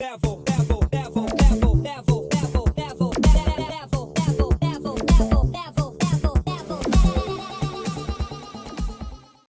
Devil.